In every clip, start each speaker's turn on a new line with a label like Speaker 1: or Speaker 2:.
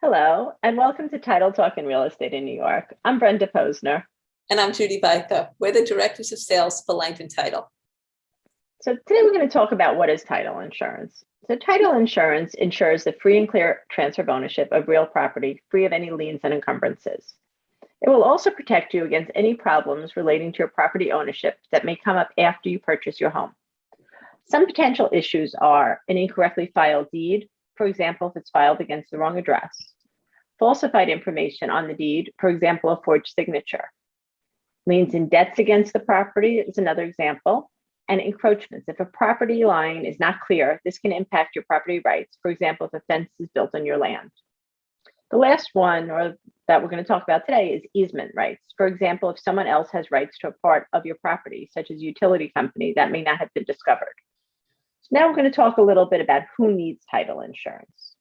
Speaker 1: Hello, and welcome to Title Talk in Real Estate in New York. I'm Brenda Posner.
Speaker 2: And I'm Judy Baika. We're the Directors of Sales for Langton Title.
Speaker 1: So today we're going to talk about what is title insurance. So title insurance ensures the free and clear transfer of ownership of real property, free of any liens and encumbrances. It will also protect you against any problems relating to your property ownership that may come up after you purchase your home. Some potential issues are an incorrectly filed deed, for example, if it's filed against the wrong address, falsified information on the deed, for example, a forged signature, liens and debts against the property is another example, and encroachments. If a property line is not clear, this can impact your property rights. For example, if a fence is built on your land. The last one or that we're going to talk about today is easement rights. For example, if someone else has rights to a part of your property, such as a utility company, that may not have been discovered. Now we're going to talk a little bit about who needs title insurance.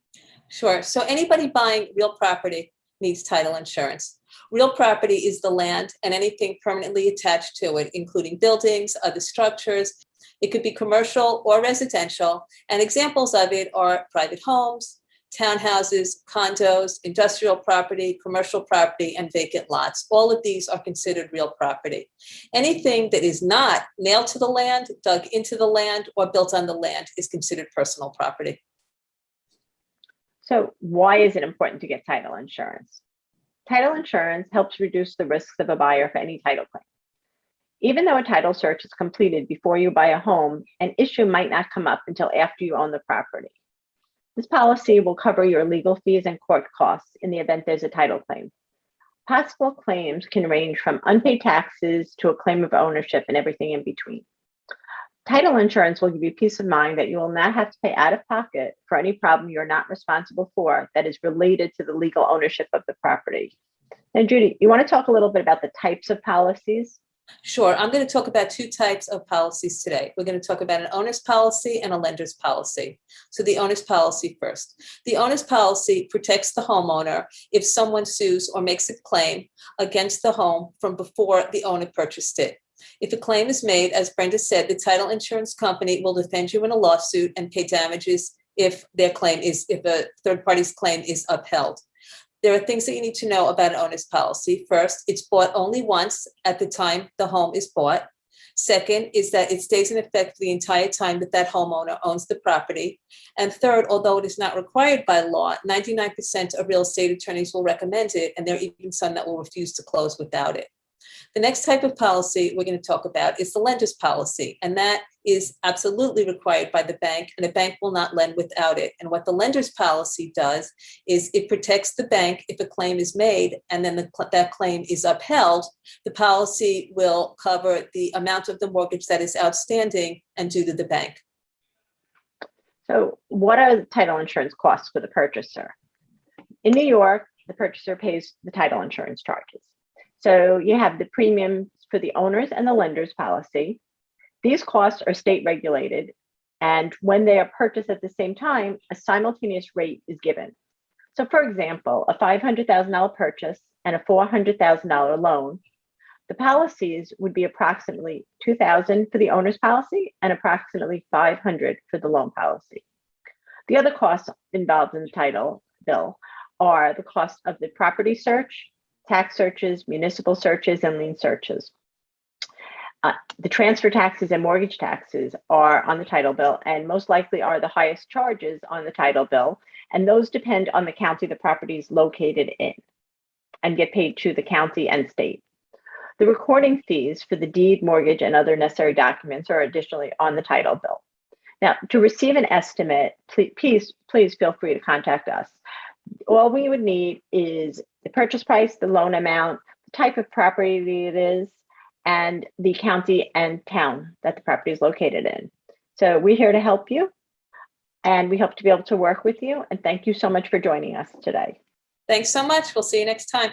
Speaker 2: Sure. So anybody buying real property needs title insurance. Real property is the land and anything permanently attached to it, including buildings, other structures. It could be commercial or residential, and examples of it are private homes, townhouses, condos, industrial property, commercial property, and vacant lots. All of these are considered real property. Anything that is not nailed to the land, dug into the land, or built on the land is considered personal property.
Speaker 1: So why is it important to get title insurance? Title insurance helps reduce the risks of a buyer for any title claim. Even though a title search is completed before you buy a home, an issue might not come up until after you own the property. This policy will cover your legal fees and court costs in the event there's a title claim. Possible claims can range from unpaid taxes to a claim of ownership and everything in between. Title insurance will give you peace of mind that you will not have to pay out of pocket for any problem you're not responsible for that is related to the legal ownership of the property. And Judy, you want to talk a little bit about the types of policies?
Speaker 2: Sure. I'm going to talk about two types of policies today. We're going to talk about an owner's policy and a lender's policy. So the owner's policy first. The owner's policy protects the homeowner if someone sues or makes a claim against the home from before the owner purchased it. If a claim is made, as Brenda said, the title insurance company will defend you in a lawsuit and pay damages if their claim is, if a third party's claim is upheld. There are things that you need to know about an owner's policy. First, it's bought only once at the time the home is bought. Second is that it stays in effect the entire time that that homeowner owns the property. And third, although it is not required by law, 99% of real estate attorneys will recommend it, and there are even some that will refuse to close without it. The next type of policy we're going to talk about is the lender's policy, and that is absolutely required by the bank, and the bank will not lend without it. And what the lender's policy does is it protects the bank if a claim is made and then the, that claim is upheld, the policy will cover the amount of the mortgage that is outstanding and due to the bank.
Speaker 1: So what are the title insurance costs for the purchaser? In New York, the purchaser pays the title insurance charges. So you have the premiums for the owners and the lenders policy. These costs are state regulated. And when they are purchased at the same time, a simultaneous rate is given. So for example, a $500,000 purchase and a $400,000 loan, the policies would be approximately 2000 for the owner's policy and approximately 500 for the loan policy. The other costs involved in the title bill are the cost of the property search, tax searches, municipal searches, and lien searches. Uh, the transfer taxes and mortgage taxes are on the title bill and most likely are the highest charges on the title bill. And those depend on the county the property is located in and get paid to the county and state. The recording fees for the deed, mortgage, and other necessary documents are additionally on the title bill. Now, to receive an estimate, please, please feel free to contact us all we would need is the purchase price, the loan amount, the type of property it is, and the county and town that the property is located in. So we're here to help you and we hope to be able to work with you. And thank you so much for joining us today.
Speaker 2: Thanks so much. We'll see you next time.